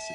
Merci.